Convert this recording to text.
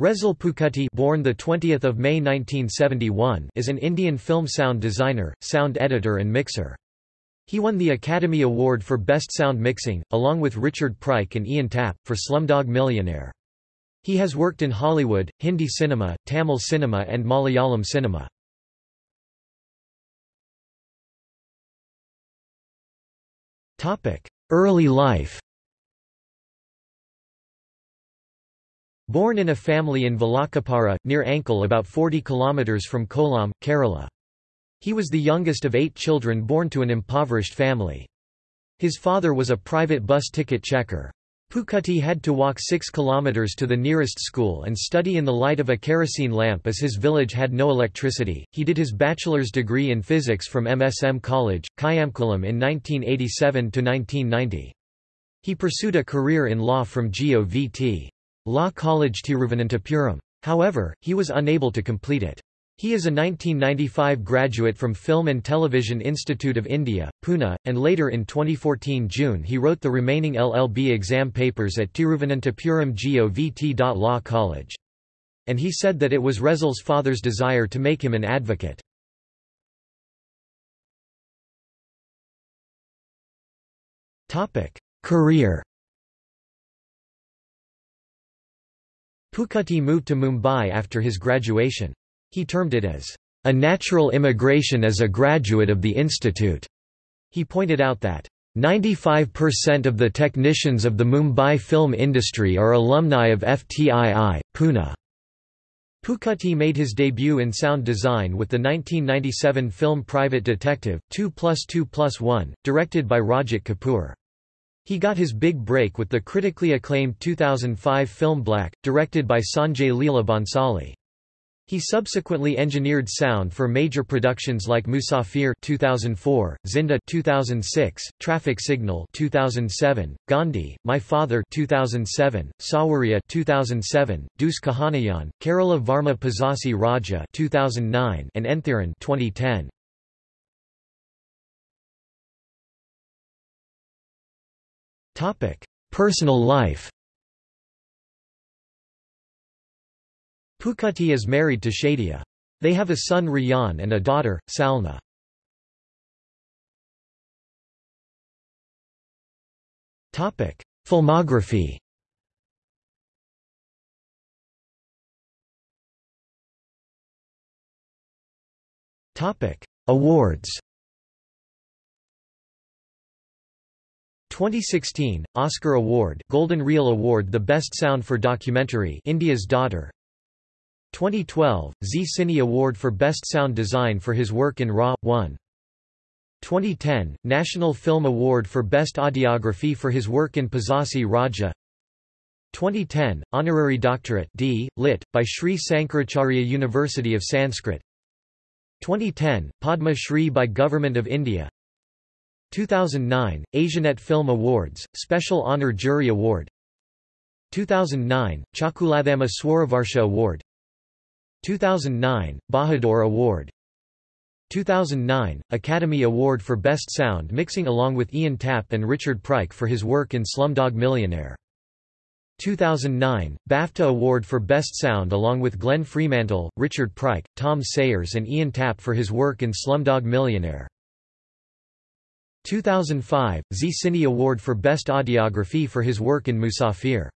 Resul Pookutty born the 20th of May 1971 is an Indian film sound designer, sound editor and mixer. He won the Academy Award for Best Sound Mixing, along with Richard Pryke and Ian Tapp, for Slumdog Millionaire. He has worked in Hollywood, Hindi cinema, Tamil cinema and Malayalam cinema. Early life Born in a family in Valakkapara, near Ankal about 40 km from Kollam, Kerala. He was the youngest of eight children born to an impoverished family. His father was a private bus ticket checker. Pookutty had to walk 6 kilometers to the nearest school and study in the light of a kerosene lamp as his village had no electricity. He did his bachelor's degree in physics from MSM College, Kayamkulam in 1987 to 1990. He pursued a career in law from GOVT. Law College Tiruvananthapuram. However, he was unable to complete it. He is a 1995 graduate from Film and Television Institute of India, Pune, and later in 2014 June he wrote the remaining LLB exam papers at Tiruvananthapuram GOVT. Law College. And he said that it was Resul's father's desire to make him an advocate. Career Pookutty moved to Mumbai after his graduation. He termed it as a natural immigration as a graduate of the institute. He pointed out that 95% of the technicians of the Mumbai film industry are alumni of FTII, Pune. Pookutty made his debut in sound design with the 1997 film Private Detective, 2 plus 2 plus 1, directed by Rajat Kapoor. He got his big break with the critically acclaimed 2005 film Black, directed by Sanjay Leela Bhansali. He subsequently engineered sound for major productions like Musafir 2004, Zinda 2006, Traffic Signal 2007, Gandhi, My Father 2007, Saawariya 2007, Dus Kahaniyaan, Kerala Varma Pazhassi Raja 2009, and Enthiran 2010. Topic: Personal life. Pookutty is married to Shadia. They have a son Riyan and a daughter, Salna. Topic: Filmography. Topic: Awards. 2016 Oscar Award Golden Reel Award The Best Sound for Documentary India's Daughter. 2012 Zee Cine Award for Best Sound Design for his work in Ra.One 2010 National Film Award for Best Audiography for his work in Pazhassi Raja. 2010 Honorary Doctorate D Lit by Sri Sankaracharya University of Sanskrit. 2010 Padma Shri by Government of India 2009, Asianet Film Awards, Special Honour Jury Award. 2009, Chakulathama Swaravarsha Award. 2009, Bahadur Award. 2009, Academy Award for Best Sound Mixing along with Ian Tapp and Richard Pryke for his work in Slumdog Millionaire. 2009, BAFTA Award for Best Sound along with Glenn Fremantle, Richard Pryke, Tom Sayers and Ian Tapp for his work in Slumdog Millionaire 2005, Zee Cine Award for Best Audiography for his work in Musafir